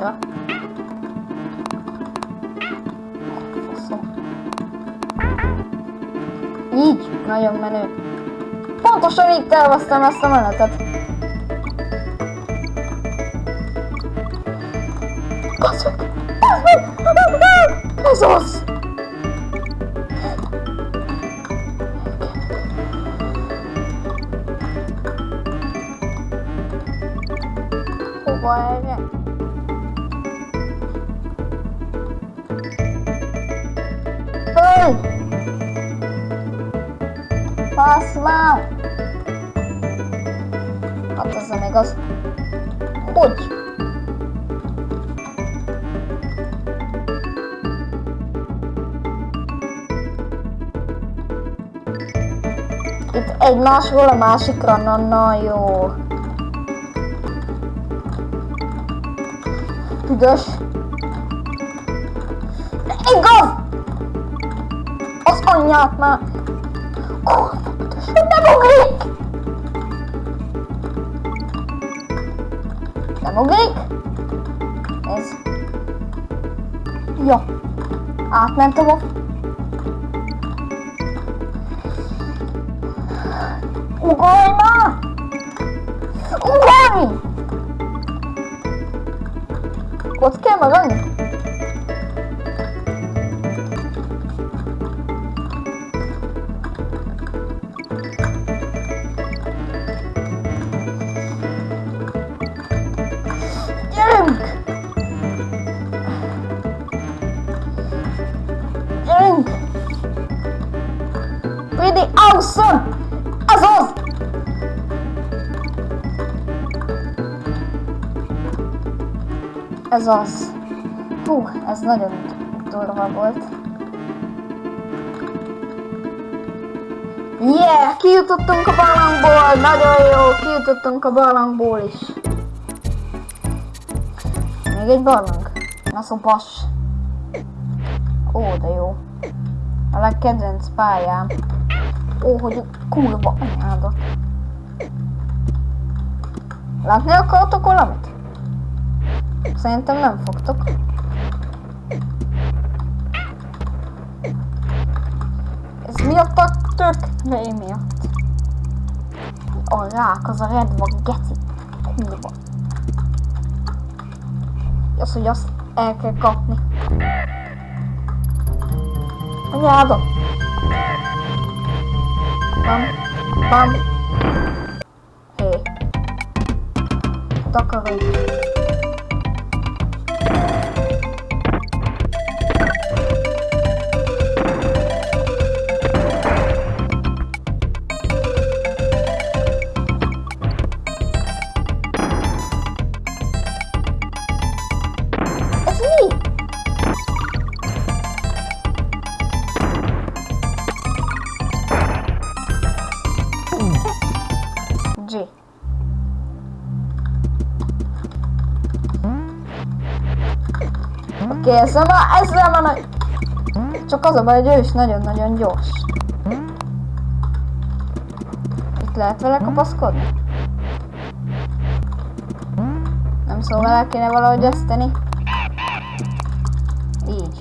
annyira. Faszom. Így, nagyon menő. Pontosan így terveztem ezt a menetet. Bazd meg! Bazd meg! Ez az! Ой! Послал! Atlas'a Megas. Oy! Itt egymásról a másikra, na, na jó. Üdös. Igaz! Az anyját már! Kurva büdös, nem ugrik! Nem ugrik? Nézd. Jó. Átmentem a... Ugorj már! Ugorj! Ott kell Awesome! Az az! Ez az. Hú, ez nagyon durva volt. Yeah! Kijutottunk a barlangból! Nagyon jó! Kijutottunk a barlangból is. Még egy barlang. Na szopas. Ó, de jó. A legkedvenc pályám. Ó, hogy kurva anyádat. Látni akartok valamit? Szerintem nem fogtok. Ez miatt a tök? Mely miatt? A rák, az a redva geci. Kurva. Az, hogy azt el kell kapni. Anyáda. vamos, vamos. É. Toca, vem. Oké, okay, ezzel már nagy... Csak az a baj, hogy ő is nagyon-nagyon gyors. Itt lehet vele kapaszkodni? Nem szóval el kéne valahogy ezt tenni? Így.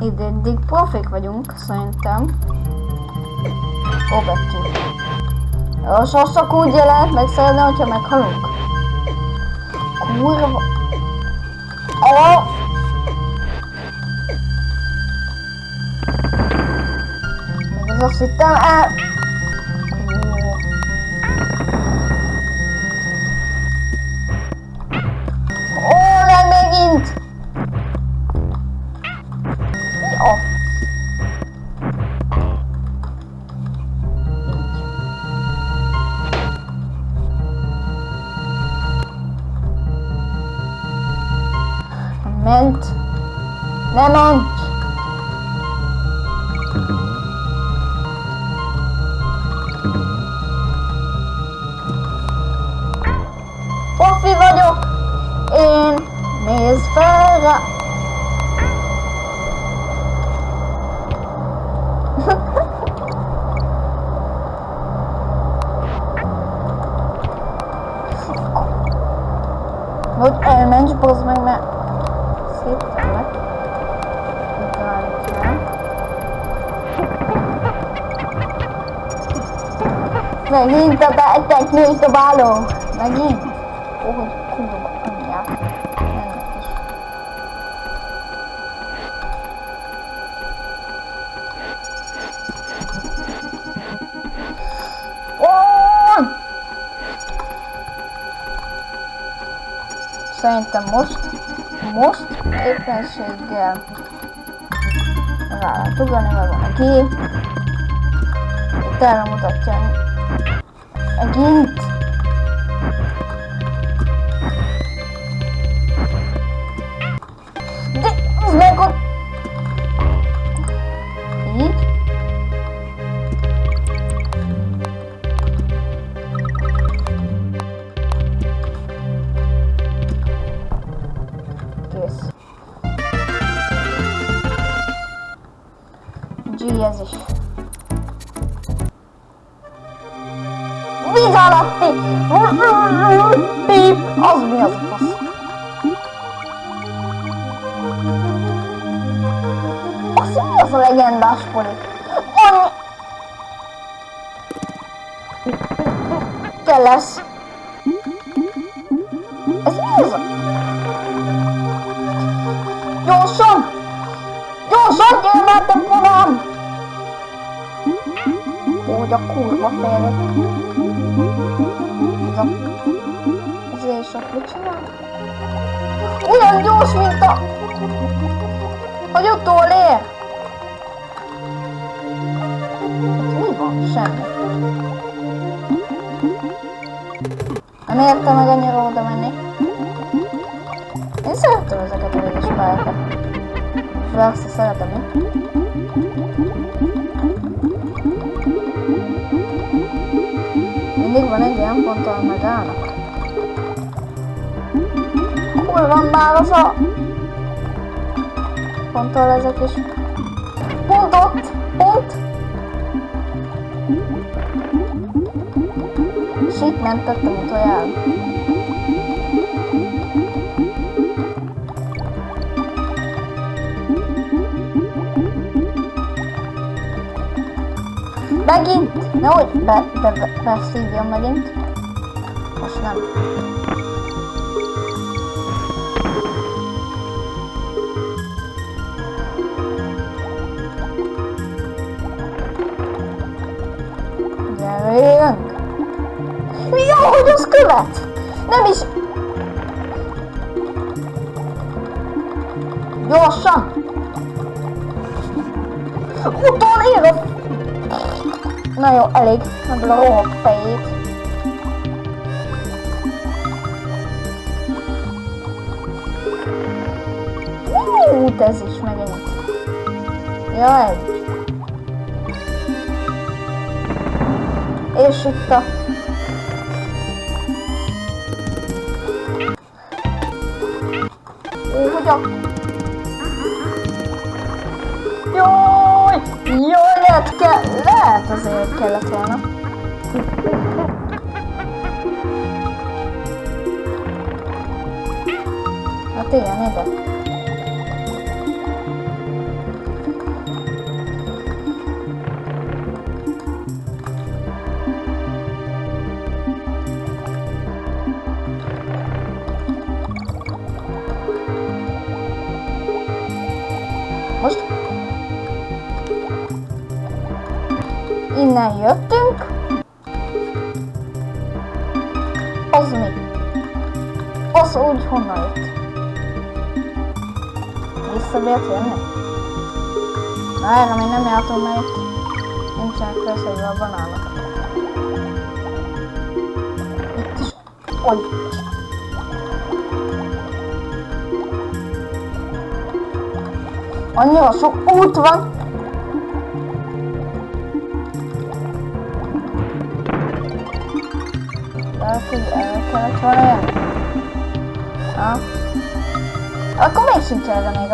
Itt eddig profik vagyunk, szerintem. Ó, betű. Jó, sosok úgy lehet megszeredni, hogyha meghalunk. Kurva. Ó! Még az Profi vagyok. Én nézd fel rá. Hogy elmenj, bazd meg, mert Megint a teknős dobáló. Megint. Ó, hogy kurva! Szerintem most, most éppenséggel rá lehet ugrani, meg van a gép. Itt erre megint. De alatti! Pip! Az mi az a fasz? Az mi az a legendás poli? Annyi... Kell lesz. Ez mi ez a... Gyorsan! Gyorsan, gyere már te ponám! A kurva félre. Ez a... Ez és a mit csinál? Olyan gyors, mint a... Hogy utolér! Hát mi van? Semmi. Nem érte meg annyira oda menni. Én szeretem ezeket a vegyes pályákat. Főleg azt szeretem, mi? Van egy olyan pont, ahol megállnak. Hol van már az a... Pont, ahol ezek is... Pont ott! Pont! És itt mentettem utoljára. Megint! Nehogy be, be, be, beszívjon megint. Most nem. Gyerünk! Jó, hogy az követ! Nem is... Gyorsan! Utolér a Na jó, elég. Ebből a rohok fejét. Út, ez is megint. Jaj. És itt a... Ó, lehet, kell, lehet azért kellett volna. Hát igen, ide. Most innen jöttünk. Az mi? Az úgy honnan jött? Vissza bírt jönni? Na erre még nem jártam, mert nincsenek összegyve a banánok. Itt is. Oly. Annyira sok út van, Lehet, hogy el kellett volna jönni. Ha? Akkor még sincs erre még